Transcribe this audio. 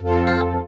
Música